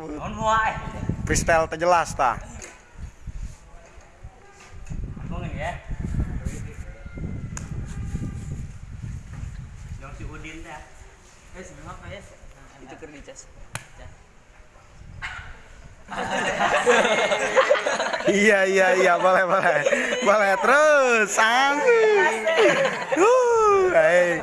Pristel wae. freestyle terjelas ta? Si Udin ya? Itu iya iya iya boleh boleh. Boleh terus ah. sang uh hey.